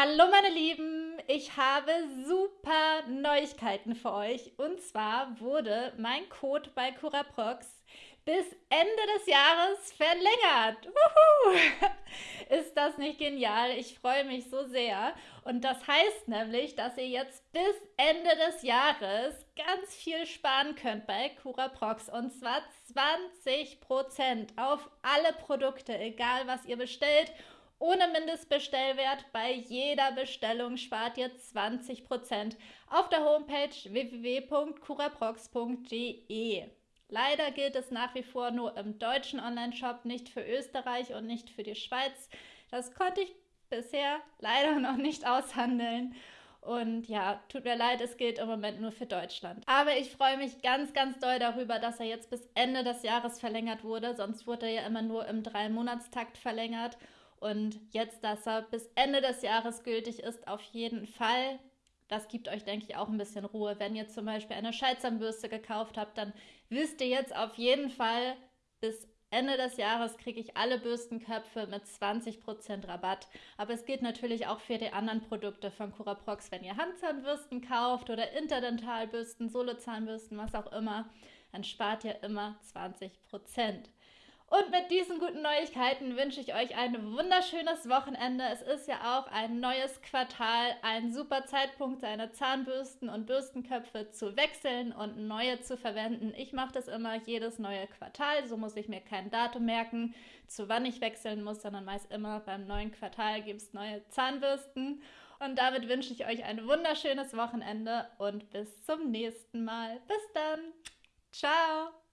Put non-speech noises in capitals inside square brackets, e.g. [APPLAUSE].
Hallo meine Lieben, ich habe super Neuigkeiten für euch. Und zwar wurde mein Code bei Curaprox bis Ende des Jahres verlängert. Wuhu! [LAUGHS] Ist das nicht genial? Ich freue mich so sehr. Und das heißt nämlich, dass ihr jetzt bis Ende des Jahres ganz viel sparen könnt bei Curaprox. Und zwar 20% auf alle Produkte, egal was ihr bestellt ohne Mindestbestellwert bei jeder Bestellung spart ihr 20% auf der Homepage www.curaprox.de. Leider gilt es nach wie vor nur im deutschen Onlineshop, nicht für Österreich und nicht für die Schweiz. Das konnte ich bisher leider [LAUGHS] noch nicht aushandeln. Und ja, tut mir leid, es gilt im Moment nur für Deutschland. Aber ich freue mich ganz, ganz doll darüber, dass er jetzt bis Ende des Jahres verlängert wurde. Sonst wurde er ja immer nur im Drei-Monatstakt verlängert. Und jetzt, dass er bis Ende des Jahres gültig ist, auf jeden Fall. Das gibt euch, denke ich, auch ein bisschen Ruhe. Wenn ihr zum Beispiel eine Scheitzahnbürste gekauft habt, dann wisst ihr jetzt auf jeden Fall, bis Ende des Jahres kriege ich alle Bürstenköpfe mit 20% Rabatt. Aber es geht natürlich auch für die anderen Produkte von Curaprox. Wenn ihr Handzahnbürsten kauft oder Interdentalbürsten, Solozahnbürsten, was auch immer, dann spart ihr immer 20%. Und mit diesen guten Neuigkeiten wünsche ich euch ein wunderschönes Wochenende. Es ist ja auch ein neues Quartal, ein super Zeitpunkt, seine Zahnbürsten und Bürstenköpfe zu wechseln und neue zu verwenden. Ich mache das immer jedes neue Quartal, so muss ich mir kein Datum merken, zu wann ich wechseln muss, sondern meist immer beim neuen Quartal gibt es neue Zahnbürsten. Und damit wünsche ich euch ein wunderschönes Wochenende und bis zum nächsten Mal. Bis dann. Ciao.